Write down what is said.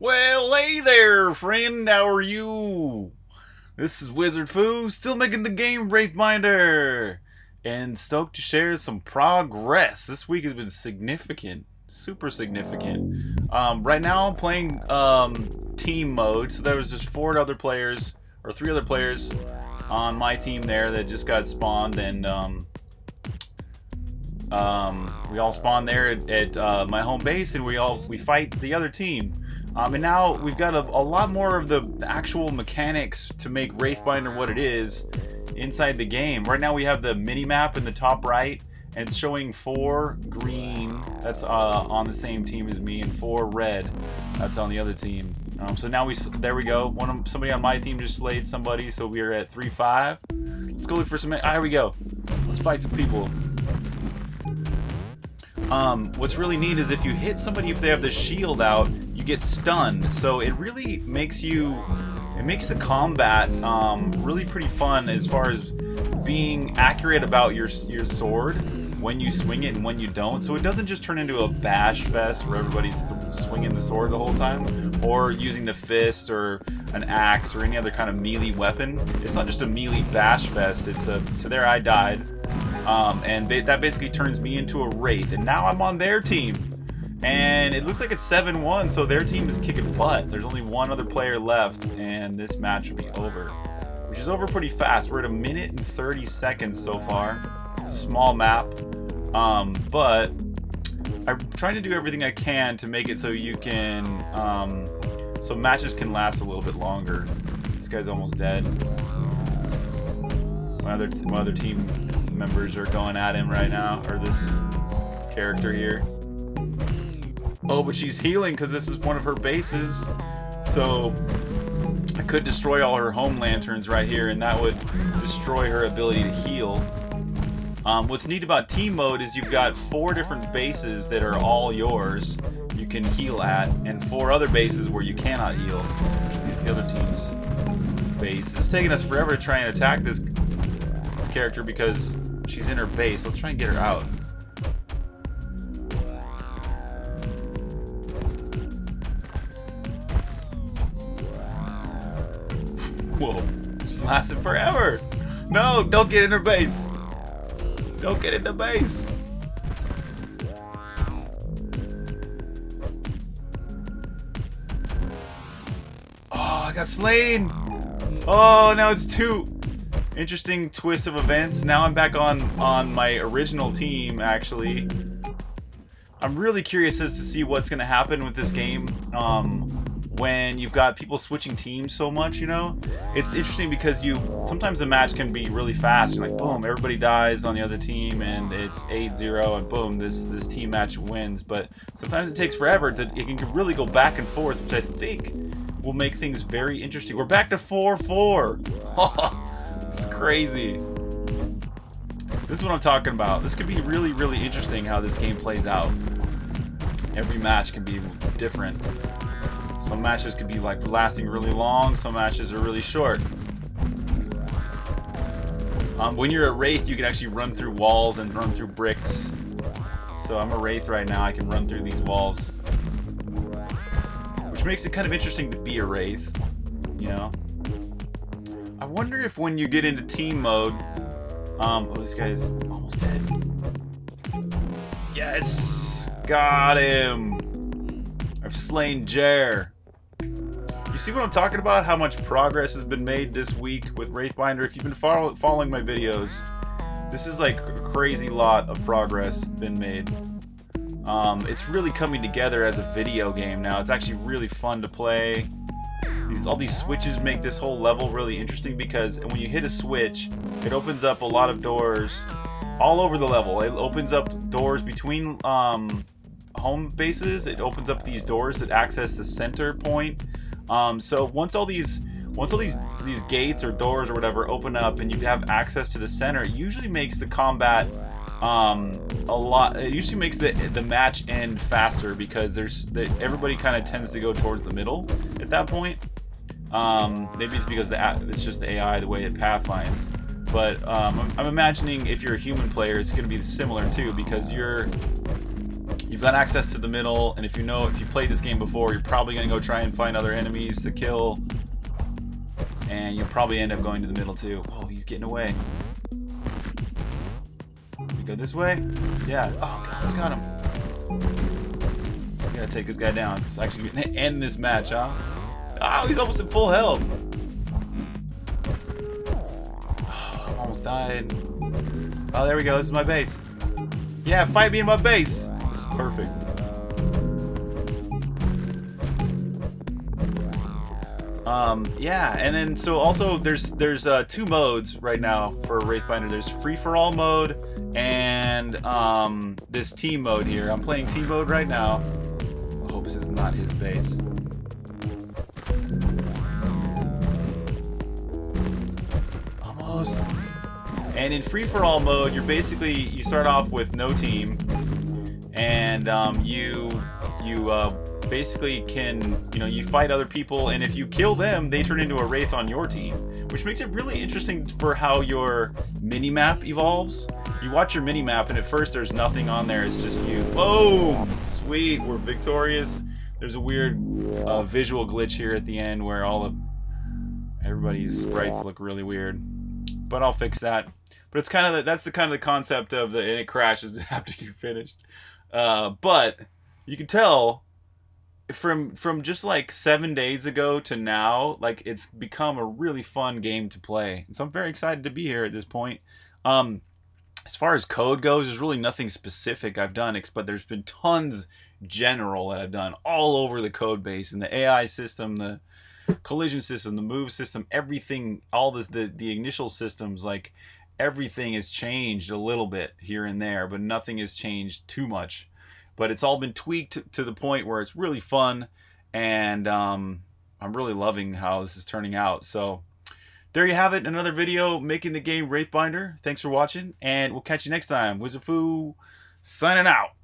Well, hey there, friend. How are you? This is Wizard Foo, still making the game Wraithbinder, and stoked to share some progress. This week has been significant, super significant. Um, right now, I'm playing um, team mode, so there was just four other players or three other players on my team there that just got spawned, and um, um, we all spawned there at, at uh, my home base, and we all we fight the other team. Um, and now we've got a, a, lot more of the actual mechanics to make Wraithbinder what it is inside the game. Right now we have the mini map in the top right, and it's showing four green, that's uh, on the same team as me, and four red, that's on the other team. Um, so now we, there we go. One of, somebody on my team just slayed somebody, so we are at 3-5. Let's go look for some, ah, here we go. Let's fight some people. Um, what's really neat is if you hit somebody if they have the shield out, you get stunned. So it really makes you, it makes the combat um, really pretty fun as far as being accurate about your your sword when you swing it and when you don't. So it doesn't just turn into a bash fest where everybody's swinging the sword the whole time or using the fist or an axe or any other kind of melee weapon. It's not just a melee bash fest. It's a so there I died. Um, and that basically turns me into a Wraith. And now I'm on their team. And it looks like it's 7-1, so their team is kicking butt. There's only one other player left, and this match will be over. Which is over pretty fast. We're at a minute and 30 seconds so far. It's a small map. Um, but I'm trying to do everything I can to make it so you can, um, so matches can last a little bit longer. This guy's almost dead. My other, my other team members are going at him right now, or this character here. Oh, but she's healing because this is one of her bases. So I could destroy all her home lanterns right here, and that would destroy her ability to heal. Um, what's neat about team mode is you've got four different bases that are all yours you can heal at, and four other bases where you cannot heal. These the other team's base. It's taking us forever to try and attack this this character because She's in her base. Let's try and get her out. Whoa. She's lasted forever. No, don't get in her base. Don't get in the base. Oh, I got slain. Oh, now it's two interesting twist of events. Now I'm back on on my original team, actually. I'm really curious as to see what's going to happen with this game um, when you've got people switching teams so much, you know? It's interesting because you sometimes the match can be really fast. You're like, boom, everybody dies on the other team and it's 8-0 and boom, this, this team match wins. But sometimes it takes forever. To, it can really go back and forth, which I think will make things very interesting. We're back to 4-4. It's crazy. This is what I'm talking about. This could be really, really interesting how this game plays out. Every match can be different. Some matches could be like lasting really long, some matches are really short. Um, when you're a Wraith, you can actually run through walls and run through bricks. So I'm a Wraith right now, I can run through these walls. Which makes it kind of interesting to be a Wraith, you know? I wonder if when you get into team mode, um, oh, this guy's almost dead. Yes! Got him! I've slain Jer. You see what I'm talking about? How much progress has been made this week with Wraithbinder? If you've been follow following my videos, this is like a crazy lot of progress been made. Um, it's really coming together as a video game now. It's actually really fun to play. These all these switches make this whole level really interesting because when you hit a switch, it opens up a lot of doors all over the level. It opens up doors between um, home bases. It opens up these doors that access the center point. Um, so once all these once all these these gates or doors or whatever open up and you have access to the center, it usually makes the combat um, a lot. It usually makes the the match end faster because there's the, everybody kind of tends to go towards the middle at that point. Um, maybe it's because the it's just the AI the way it pathfinds. But um, I'm, I'm, imagining if you're a human player, it's going to be similar too because you're you've got access to the middle, and if you know, if you played this game before, you're probably going to go try and find other enemies to kill. And you'll probably end up going to the middle too. Oh, he's getting away. We go this way? Yeah. Oh, God, he's got him. I gotta take this guy down. It's actually gonna end this match, huh? Oh, he's almost at full health. Oh, almost died. Oh, there we go. This is my base. Yeah, fight me in my base. Perfect. Um, yeah, and then so also there's there's uh, two modes right now for Wraithbinder. There's free for all mode and um, this team mode here. I'm playing team mode right now. I hope this is not his base. Almost. And in free for all mode, you're basically you start off with no team, and um, you you uh, basically can, you know, you fight other people, and if you kill them, they turn into a Wraith on your team, which makes it really interesting for how your mini-map evolves. You watch your mini-map, and at first there's nothing on there, it's just you. Whoa! Sweet, we're victorious. There's a weird uh, visual glitch here at the end where all of everybody's sprites look really weird. But I'll fix that. But it's kind of the, that's the kind of the concept of the and it crashes after you finished. Uh, but you can tell from from just like seven days ago to now, like it's become a really fun game to play. And so I'm very excited to be here at this point. Um, as far as code goes, there's really nothing specific I've done, but there's been tons general that I've done all over the code base and the AI system, the collision system, the move system, everything, all this, the the initial systems, like everything has changed a little bit here and there, but nothing has changed too much but it's all been tweaked to the point where it's really fun and um, I'm really loving how this is turning out. So there you have it, another video making the game Wraithbinder. Thanks for watching, and we'll catch you next time. Wizardfoo signing out.